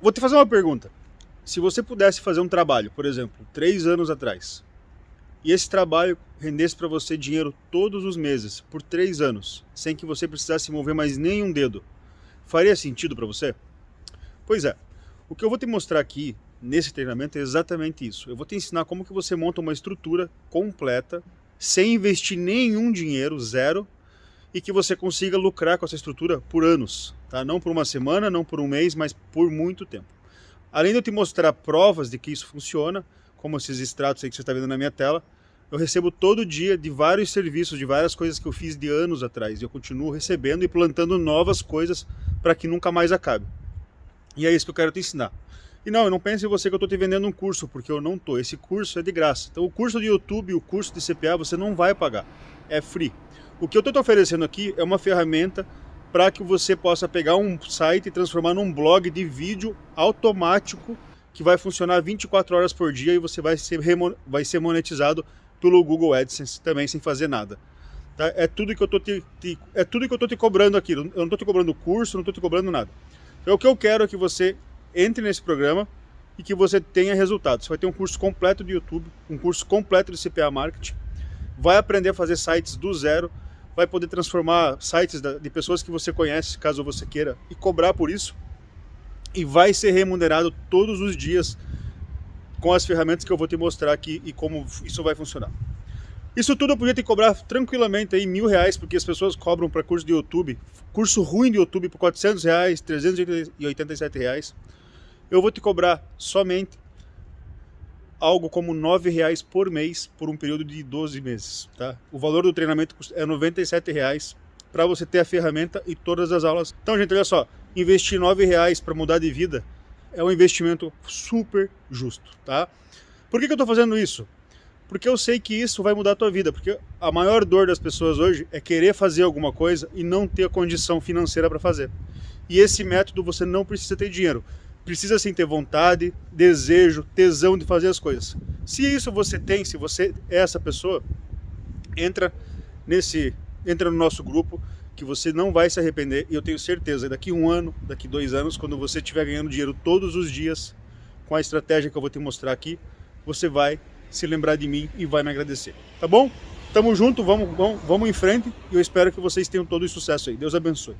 vou te fazer uma pergunta. Se você pudesse fazer um trabalho, por exemplo, três anos atrás, e esse trabalho rendesse para você dinheiro todos os meses, por três anos, sem que você precisasse mover mais nenhum dedo, faria sentido para você? Pois é, o que eu vou te mostrar aqui nesse treinamento é exatamente isso. Eu vou te ensinar como que você monta uma estrutura completa, sem investir nenhum dinheiro, zero, e que você consiga lucrar com essa estrutura por anos, tá? Não por uma semana, não por um mês, mas por muito tempo. Além de eu te mostrar provas de que isso funciona, como esses extratos aí que você está vendo na minha tela, eu recebo todo dia de vários serviços, de várias coisas que eu fiz de anos atrás. E eu continuo recebendo e plantando novas coisas para que nunca mais acabe. E é isso que eu quero te ensinar. E não, não pense em você que eu estou te vendendo um curso, porque eu não estou. Esse curso é de graça. Então o curso de YouTube, o curso de CPA, você não vai pagar. É free. O que eu estou te oferecendo aqui é uma ferramenta para que você possa pegar um site e transformar num blog de vídeo automático que vai funcionar 24 horas por dia e você vai ser, vai ser monetizado pelo Google AdSense também sem fazer nada. Tá? É tudo que eu tô te, te, é tudo que eu tô te cobrando aqui. Eu não estou te cobrando curso, não estou te cobrando nada. Então, o que eu quero é que você entre nesse programa e que você tenha resultados. Você vai ter um curso completo de YouTube, um curso completo de CPA Marketing, vai aprender a fazer sites do zero, vai poder transformar sites de pessoas que você conhece, caso você queira, e cobrar por isso. E vai ser remunerado todos os dias com as ferramentas que eu vou te mostrar aqui e como isso vai funcionar. Isso tudo eu podia te cobrar tranquilamente aí mil reais, porque as pessoas cobram para curso de YouTube, curso ruim de YouTube por 400 reais, 387 reais. Eu vou te cobrar somente algo como R$ reais por mês por um período de 12 meses. Tá? O valor do treinamento é R$ reais para você ter a ferramenta e todas as aulas. Então, gente, olha só, investir R$ reais para mudar de vida é um investimento super justo. Tá? Por que, que eu estou fazendo isso? Porque eu sei que isso vai mudar a tua vida, porque a maior dor das pessoas hoje é querer fazer alguma coisa e não ter a condição financeira para fazer. E esse método você não precisa ter dinheiro precisa sim ter vontade, desejo, tesão de fazer as coisas. Se isso você tem, se você é essa pessoa, entra nesse, entra no nosso grupo que você não vai se arrepender e eu tenho certeza, daqui um ano, daqui dois anos, quando você estiver ganhando dinheiro todos os dias com a estratégia que eu vou te mostrar aqui, você vai se lembrar de mim e vai me agradecer. Tá bom? Tamo junto, vamos, vamos, vamos em frente e eu espero que vocês tenham todo o sucesso aí. Deus abençoe.